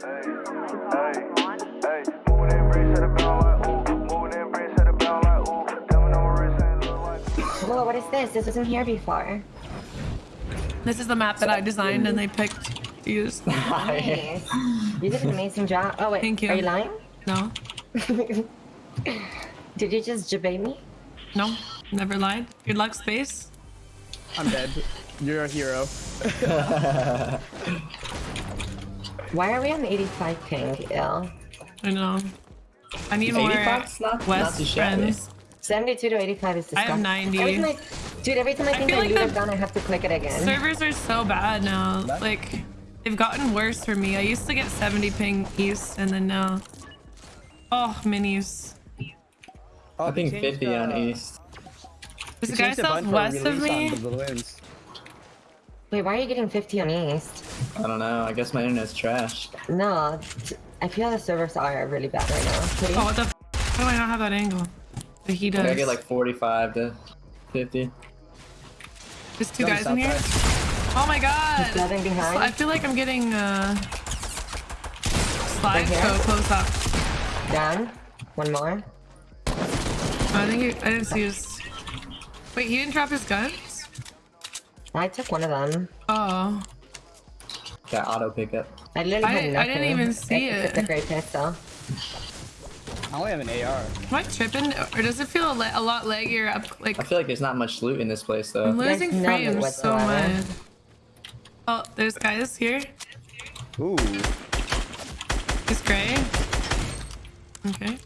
Whoa, what is this? This wasn't here before. This is the map that I designed and they picked to use. Nice. You did an amazing job. Oh wait, Thank you. Are you lying? No, Did you just debate me? no, never lied. Good luck, space. I'm dead. You're a hero. Why are we on 85 ping? Ill. I know. I need more 85's not- not West too shabby. friends. 72 to 85 is disgusting. I have 90. Every time I, dude, every time I, I think feel I like loot the a I have to click it again. Servers are so bad now. Like, they've gotten worse for me. I used to get 70 ping east and then now. Oh, minis. Oh, I think changed, 50 on uh, east. There's a they guy changed the button for southwest of me. on the balloons. Wait, why are you getting 50 on East? I don't know. I guess my internet's trash. No, I feel the servers are really bad right now. Please. Oh, what the f How do I not have that angle? But he does. gotta get like 45 to 50. There's two No, guys in here. southwest. Oh my god! Nothing behind. I feel like I'm getting uh slide Right so close up. Down. One more. I think he, I didn't see his. Wait, he didn't drop his guns? I took one of them. Oh, Got auto pickup. I literally I didn't- I nothing. didn't even see It's a it. great pistol. I only have an AR. am I tripping? Or does it feel a, a lot leggier up? Like I feel like there's not much loot in this place though. I'm losing There's frames so much. Oh, there's guys here. Ooh. He's gray. Okay,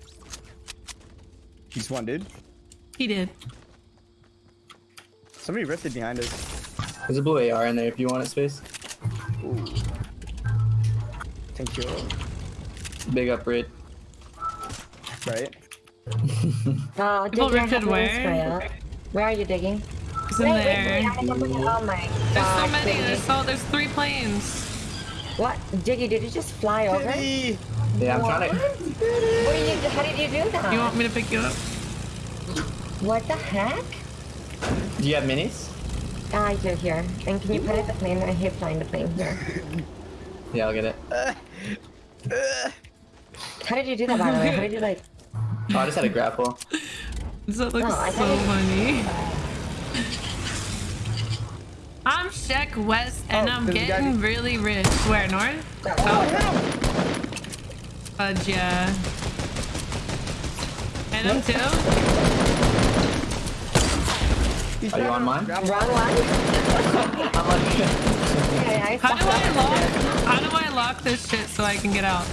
He's one dude. he did. Somebody ripped it behind us. There's a blue AR in there if you want it, space. Ooh. Thank you. Big up red. Right? Oh, People Diggy, ripped have it no where? Where are you digging? He's in Wait, wait, there. wait, I have Oh my god. There's so many. Diggy. There's so there's three planes. What? Diggy, did you just fly over? Kitty! Yeah, I'm trying to. What did you, how did you do that? You want me to pick you up? What the heck? Do you have minis? Ah, I do here. And can you put it the plane? I hate flying the plane here. Yeah, I'll get it. How did you do that, by the way? How did you like? Oh, I just had a grapple. That looks oh, No, so funny. I'm Sheck Wes and Oh, I'm there's a guy getting be- really rich. Where, North? Oh, oh. Fudge, yeah. And him too? He's Are you on to mine? grab- wrong one. I'm on. Okay, I How do saw I that. lock? How do I lock this shit so I can get out?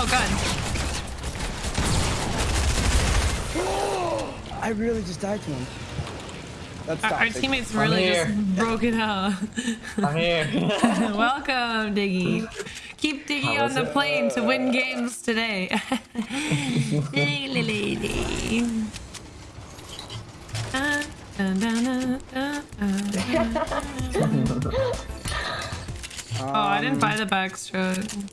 Oh god. I really just died to him. That's Our, our teammates really just broke it out. I'm here. Welcome, Diggy. Keep Diggy on the it? plane to win games today. Oh, I didn't buy the backstroke. I'm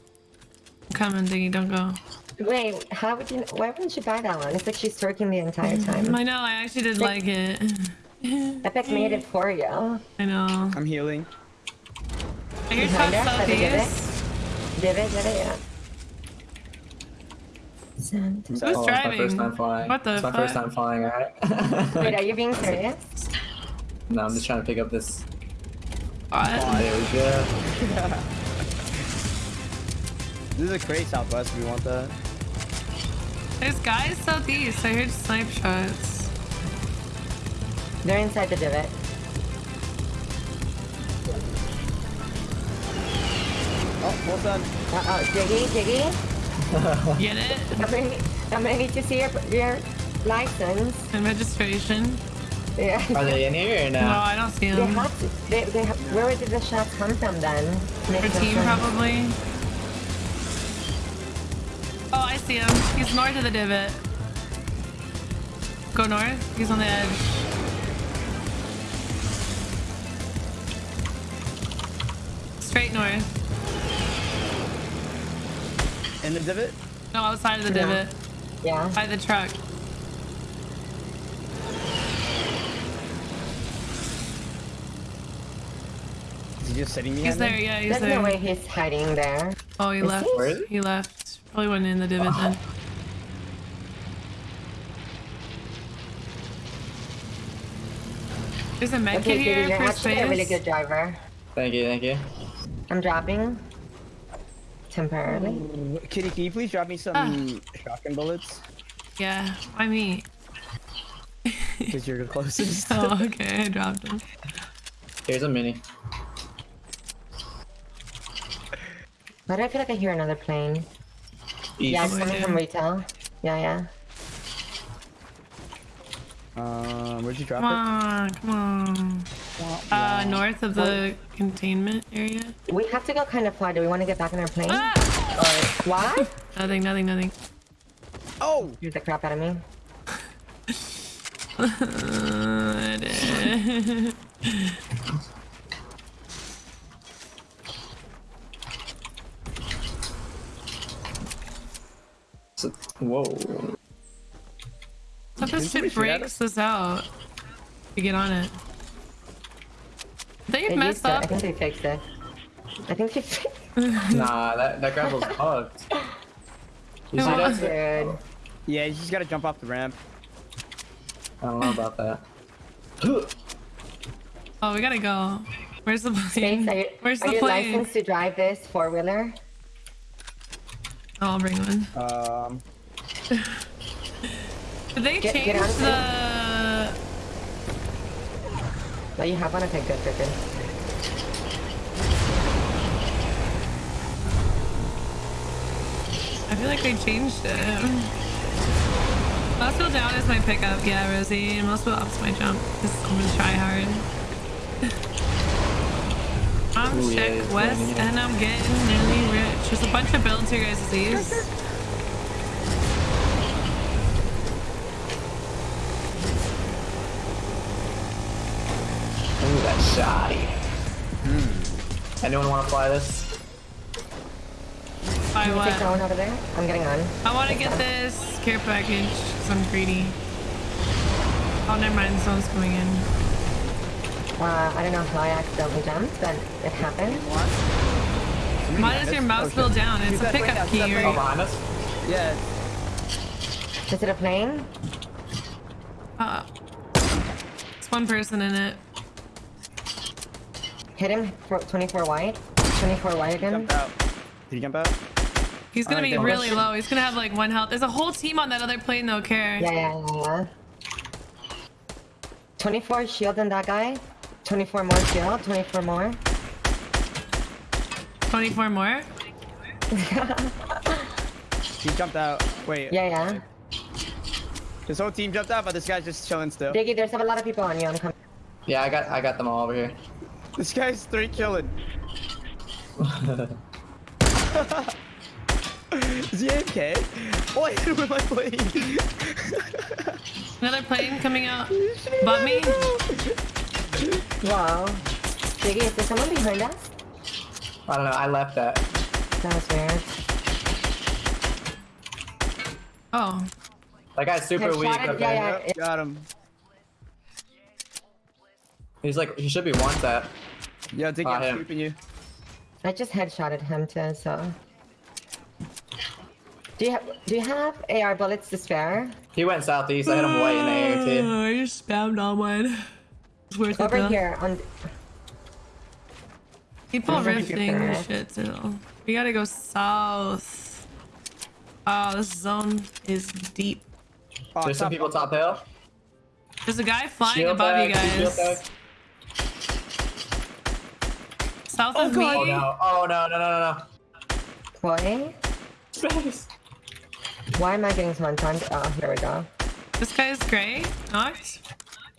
coming, Diggy, don't go. Wait, how would you? Why wouldn't you buy that one? It's like she's twerking the entire time. I know, I actually did like it. Epic made it for you. I know. I'm healing. I hear Behind top us, let me it. southeast. It? Did it? Yeah. Sent. Who's Oh, it's my driving? first time flying. What the It's my fuck? first time flying, alright? Wait, are you being serious? no, I'm just trying to pick up this. What? There we go. This is a crate southwest if you want that. There's guys southeast. I heard snipe shots. They're inside the divot. Oh, well done. Uh oh, Diggy, Diggy. Get it? I'm gonna, I'm gonna need to see your your license. And registration. Yeah. Are they in here or no? No, I don't see them. They them. have to. They, they have, where did the shots come from then? Our Makes no team sense. probably. Oh, I see him. He's north of the divot. Go north. He's on the edge. Straight north. In the divot? No, outside of the Yeah. divot. Yeah. By the truck. Is he just sitting He's there, yeah, he's There's there. no way he's hiding there. Oh, he Is left. he? He? He left. Probably went in the divot then. Oh. There's a med Okay, kit here you're for actually a really good driver. thank you, thank you. I'm dropping. Temporarily. Kitty, can you please drop me some Ah. shotgun bullets? Yeah, why me? Because you're the closest. Oh, okay, I dropped him. Here's a mini. Why do I feel like I hear another plane? East. Yeah, it's Oh, coming yeah. from retail. Yeah, yeah. Um, where'd you drop Come it? on, come on. Uh, north of the containment area. We have to go kind of far. Do we want to get back on our plane? Ah! Or what? Nothing, nothing, nothing. Oh! Here's the crap out of me. Whoa. What if this shit breaks this out? You get on it. They They messed used it. I think they fixed it. I think they fixed Nah, that, that grapple's bugged. You see No. that? Dude. Yeah, you just gotta jump off the ramp. I don't know about that. Oh, we gotta go. Where's the plane? Space, are you, Where's are the you plane? licensed to drive this four wheeler? Oh, I'll bring one. Um, Did they Get- change get out of the? No, you have one? Okay, good, good, good. I feel like they changed it. Muscle down is my pickup, yeah, Rosie. And muscle up's my jump. Because I'm gonna try hard. I'm Ooh, yeah, Check it's West and I'm getting really rich. There's a bunch of builds here, guys. These. Ooh, that. Anyone want to fly this? I want. you take that what? one over there? I'm getting on. I want to get this care package because I'm greedy. Oh, never mind. Someone's coming in. Uh, I don't know how I accidentally jumped, but it happened. Why does your mouse Oh, build down? It's Shoot a that plane pickup down, shoot key. Right? Oh, behind us? yeah. Is it a plane? Uh, it's one person in it. Hit him for 24 wide. 24 wide again. Jump out. Did he jump out? He's gonna Alright, be go. really low. He's gonna have like one health. There's a whole team on that other plane though, Care. Yeah, yeah, yeah, yeah. 24 shield on that guy. 24 more shield. 24 more. 24 more. He jumped out. Wait. Yeah, yeah. His whole team jumped out, but this guy's just chilling still. Diggy, there's a lot of people on you. I'm coming. Yeah, I got I got them all over here. This guy's three killing. Is he AFK? Oh, I hit him with my plane. Another plane coming out. But me? Wow. Diggy, is there someone behind us? I don't know. I left that. That was weird. Oh. That guy's super Headshot weak. it, Okay. yeah, yeah. Got him. He's like he should be one tap. Yo, Diggy, Ah, I'm him. sweeping you. I just headshotted him too, so. Do you have Do you have AR bullets to spare? He went southeast. I hit him way in the air too. I just spammed all mine. It's worth Over though. here on. People Over here. rifting this shit too. We gotta go south. Oh, this zone is deep. Oh, There's some people top hill. There's a guy flying Shield above you tag, shield guys. tag. South Oh, of God. Oh me. no! Oh no! No! No! No! Boy, no! why am I getting so timed? Oh, here we go. This guy is gray. Knocked.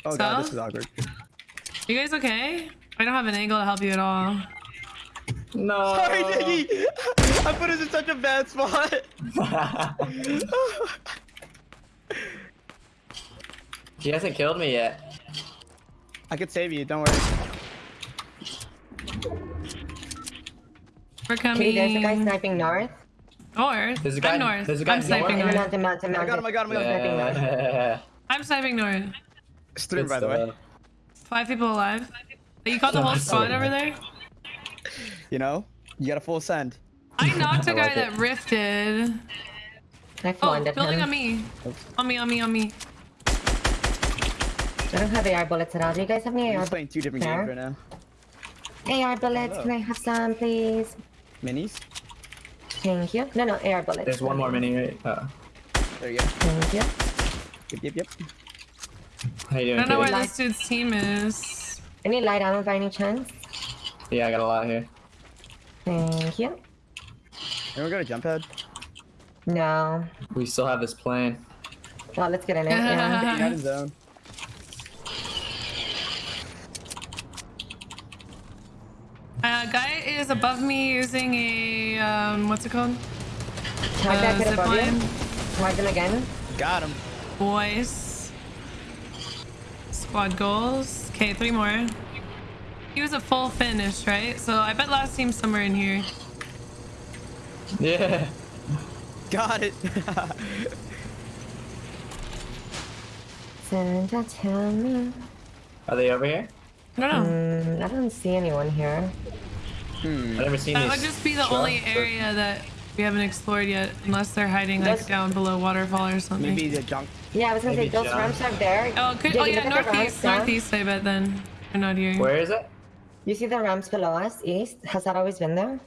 Oh god, this is awkward. You guys okay? I don't have an angle to help you at all. No! Sorry, Diggy! I put us in such a bad spot. he hasn't killed me yet. I could save you, don't worry. We're coming. Kitty, oh, there's a guy sniping north. north. There's a guy- I'm north. there's a guy I'm sniping north. In the north. mountain, mountain, I mountain. got him, I got him, I got him. Sniping north. I'm sniping north. Stream, by the way. Five people alive. You got the whole That's squad over there? You know, you got a full send. I knocked a I guy like it. that rifted. I Oh, flooded building him. on me. On me, on me, on me. I don't have AR bullets at all. Do you guys have any We're AR, just playing two different Fair. games right now. AR bullets? Can I have some, please? Minis. Thank you. No, no, AR bullets. There's one more mini, right? Uh, There you go. Thank you. Yep, yep, yep. how you doing, I don't know where this dude's team is. Any light ammo by any chance? Yeah, I got a lot here. Thank you. Anyone got a jump head? No. We still have this plane. Well, let's get in it. Yeah. You're not zone. Uh, guy is above me using a um, what's it called? Tag that Uh, kid zip above you. line. Tag them again. Got him. Boys. Squad goals. Okay, three more. He was a full finish, right? So I bet last team somewhere in here. Yeah. Got it. Santa, tell. Are they over here? No, don't know. Mm, I don't see anyone here. Hmm. I've never seen That these. would just be the trucks, only area that we haven't explored yet, unless they're hiding like That's- down below waterfall or something. Maybe the junk. Yeah, I was gonna Maybe say those John. ramps are there. Oh, could, oh yeah, look at the northeast, northeast. I bet then they're not here. Where is it? You see the ramps below us, east? Has that always been there?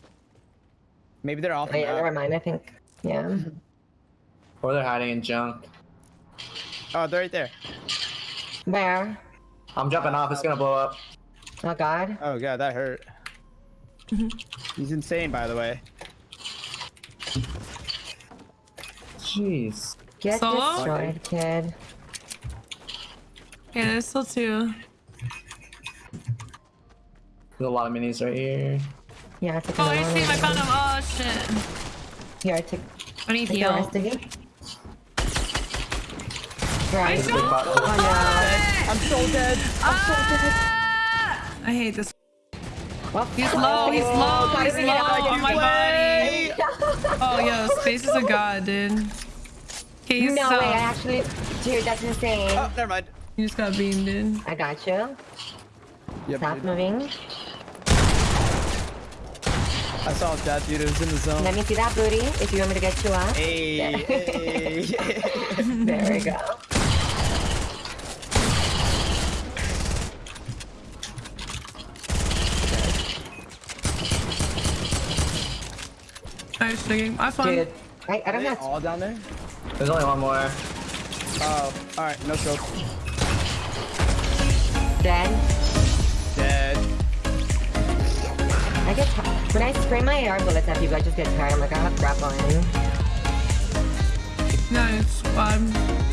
Maybe they're off. Oh yeah, map. never mind. I think. Yeah. Or they're hiding in junk. Oh, they're right there. Where? I'm jumping off. It's gonna blow up. Oh God. Oh god, that hurt. He's insane, by the way. Jeez. Get Solo? destroyed, kid. Yeah, there's still two. There's a lot of minis right here. Yeah, I took Oh, I see him. I found him. Oh shit. Here, I took, I need take the heal. rest of you. I Right. There's a big don't. Oh no. I'm so dead. Ah! I hate this. Well, He's low. He's low. He's low on my body. Oh, yo, Space is a god, dude. Okay, he's No so. way, I actually. Dude, that's insane. Oh, never mind. You just got beamed, dude. I got you. Yep. Stop dude. moving. I saw that dude. It was in the zone. Let me see that booty if you want me to get you up. Hey, hey. There we go. Nice digging. Have fun. Dude, I, I Are don't they have. all down there? There's only one more. Oh, all right. No stroke. Dead. Dead. I get tired. When I spray my AR bullets at people, I just get tired. I'm like, I have crap on. Nice squad.